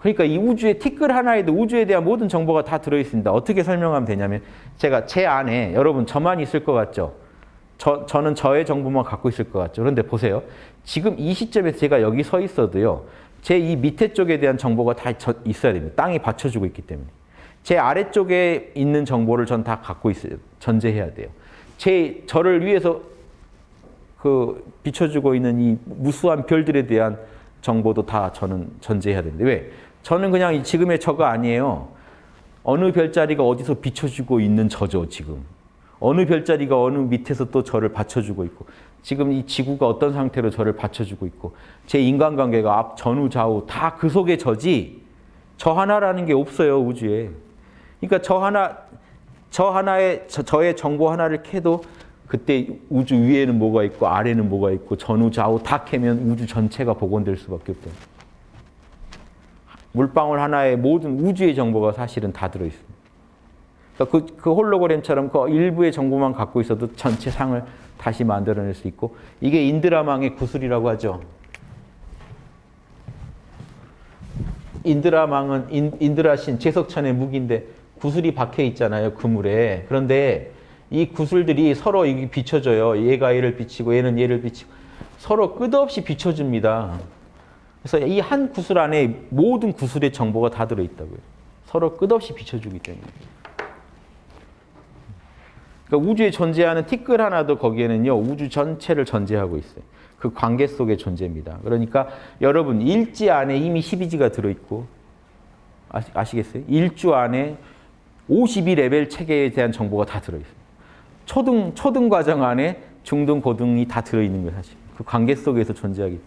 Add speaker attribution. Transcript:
Speaker 1: 그러니까 이 우주의 티끌 하나에도 우주에 대한 모든 정보가 다 들어있습니다. 어떻게 설명하면 되냐면 제가 제 안에 여러분 저만 있을 것 같죠? 저, 저는 저의 정보만 갖고 있을 것 같죠? 그런데 보세요. 지금 이 시점에서 제가 여기 서 있어도요. 제 이 밑에 쪽에 대한 정보가 다 저- 있어야 됩니다. 땅이 받쳐주고 있기 때문에. 제 아래쪽에 있는 정보를 전 다 갖고 있어요. 전제해야 돼요. 제 저를 위해서 그 비춰주고 있는 이 무수한 별들에 대한 정보도 다 저는 전제해야 되는데 왜? 저는 그냥 이 지금의 저가 아니에요. 어느 별자리가 어디서 비춰주고 있는 저죠 지금. 어느 별자리가 어느 밑에서 또 저를 받쳐주고 있고 지금 이 지구가 어떤 상태로 저를 받쳐주고 있고 제 인간관계가 앞 전후 좌우 다 그 속에 저지 저 하나라는 게 없어요 우주에. 그러니까 저 하나 저 하나의 저, 저의 정보 하나를 캐도 그때 우주 위에는 뭐가 있고 아래는 뭐가 있고 전후 좌우 다 캐면 우주 전체가 복원될 수밖에 없다. 물방울 하나에 모든 우주의 정보가 사실은 다 들어 있습니다. 그러니까 그, 그 홀로그램처럼 그 일부의 정보만 갖고 있어도 전체 상을 다시 만들어낼 수 있고 이게 인드라망의 구슬이라고 하죠. 인드라망은 인, 인드라신 제석천의 무기인데 구슬이 박혀 있잖아요 그물에 그런데 이 구슬들이 서로 비춰져요 얘가 얘를 비치고 얘는 얘를 비치고 서로 끝없이 비춰줍니다 그래서 이 한 구슬 안에 모든 구슬의 정보가 다 들어있다고요 서로 끝없이 비춰주기 때문에 그러니까 우주에 존재하는 티끌 하나도 거기에는요 우주 전체를 전제하고 있어요. 그 관계 속의 존재입니다. 그러니까 여러분 일지 안에 이미 12지가 들어있고 아시, 아시겠어요? 일주 안에 52레벨 체계에 대한 정보가 다 들어있어요. 초등 초등 과정 안에 중등 고등이 다 들어있는 거예요 사실. 그 관계 속에서 존재하기.